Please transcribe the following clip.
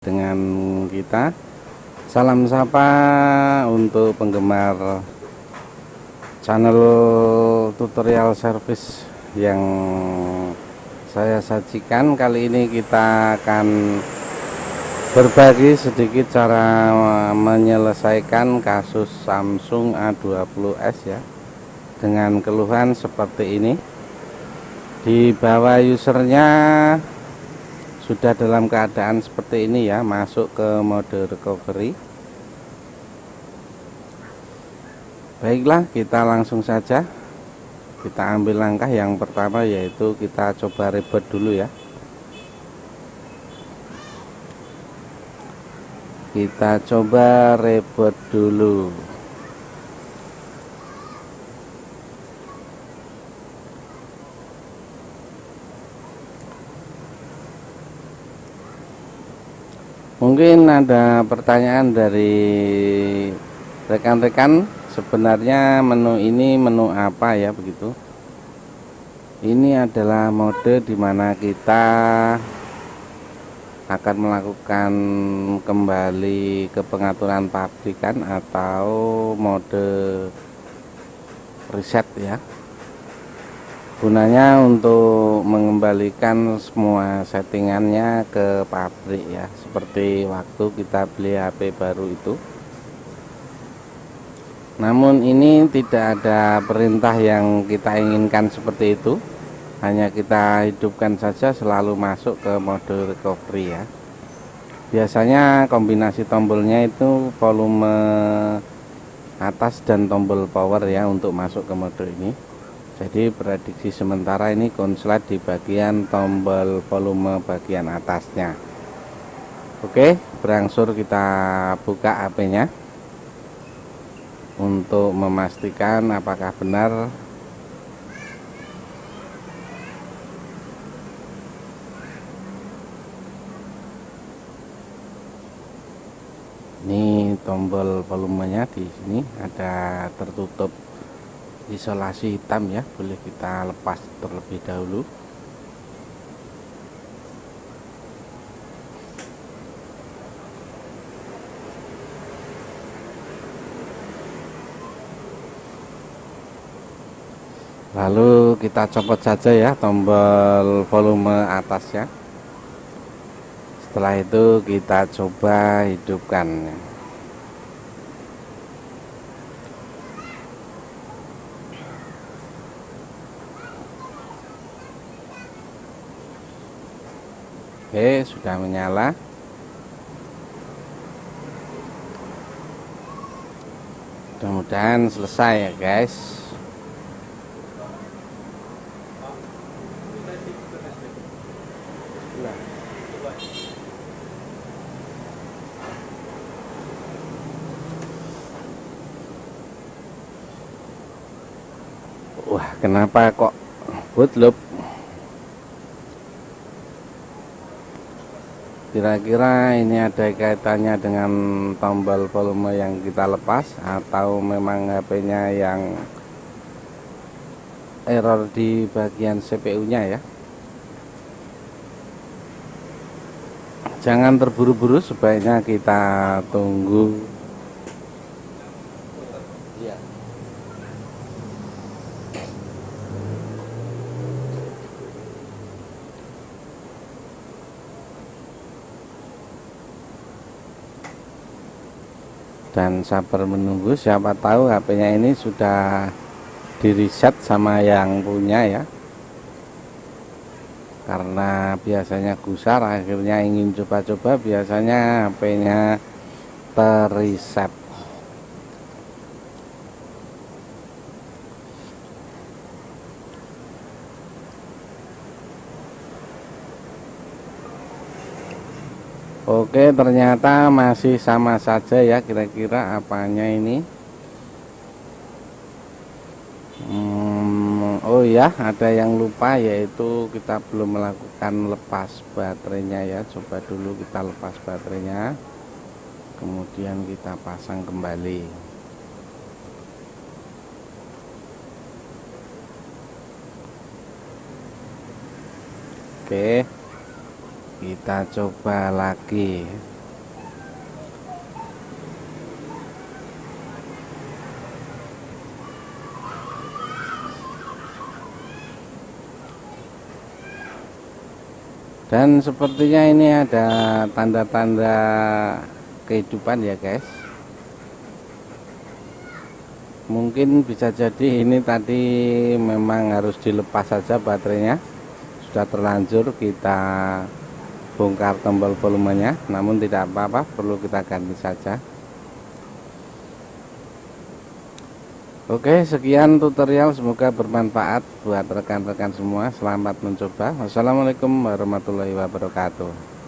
dengan kita salam sapa untuk penggemar channel tutorial service yang saya sajikan. Kali ini kita akan berbagi sedikit cara menyelesaikan kasus Samsung A20s ya dengan keluhan seperti ini. Di bawah usernya sudah dalam keadaan seperti ini ya masuk ke mode recovery baiklah kita langsung saja. Kita ambil langkah yang pertama yaitu kita coba reboot dulu ya. Kita coba reboot dulu. Mungkin ada pertanyaan dari rekan-rekan sebenarnya menu ini menu apa ya begitu? Ini adalah mode di mana kita akan melakukan kembali ke pengaturan pabrikan atau mode reset ya. Gunanya untuk mengembalikan semua settingannya ke pabrik ya seperti waktu kita beli HP baru itu namun ini tidak ada perintah yang kita inginkan seperti itu. Hanya kita hidupkan saja selalu masuk ke mode recovery ya. Biasanya kombinasi tombolnya itu volume atas dan tombol power ya untuk masuk ke mode ini. Jadi prediksi sementara ini konslet di bagian tombol volume bagian atasnya. Oke berangsur kita buka HP nya untuk memastikan apakah benar. Ini tombol volumenya di sini ada tertutup isolasi hitam ya boleh kita lepas terlebih dahulu lalu kita copot saja ya tombol volume atasnya. Setelah itu kita coba hidupkan. Oke sudah menyala. Mudah-mudahan selesai ya guys Wah kenapa kok bootloop kira-kira ini ada kaitannya dengan tombol volume yang kita lepas atau memang HP nya yang error di bagian CPU nya ya? Jangan terburu-buru sebaiknya kita tunggu dan sabar menunggu siapa tahu HP-nya ini sudah di reset sama yang punya ya. Karena biasanya gusar akhirnya ingin coba-coba biasanya HP-nya terreset Oke ternyata masih sama saja ya kira-kira apanya ini? Hmm, oh ya ada yang lupa yaitu kita belum melakukan lepas baterainya ya. Coba dulu kita lepas baterainya kemudian kita pasang kembali. Oke kita coba lagi. Dan sepertinya ini ada tanda-tanda kehidupan ya guys. Mungkin bisa jadi ini tadi memang harus dilepas saja baterainya. Sudah terlanjur kita bongkar tombol volumenya namun tidak apa-apa perlu kita ganti saja. Oke sekian tutorial semoga bermanfaat buat rekan-rekan semua. Selamat mencoba. Wassalamualaikum warahmatullahi wabarakatuh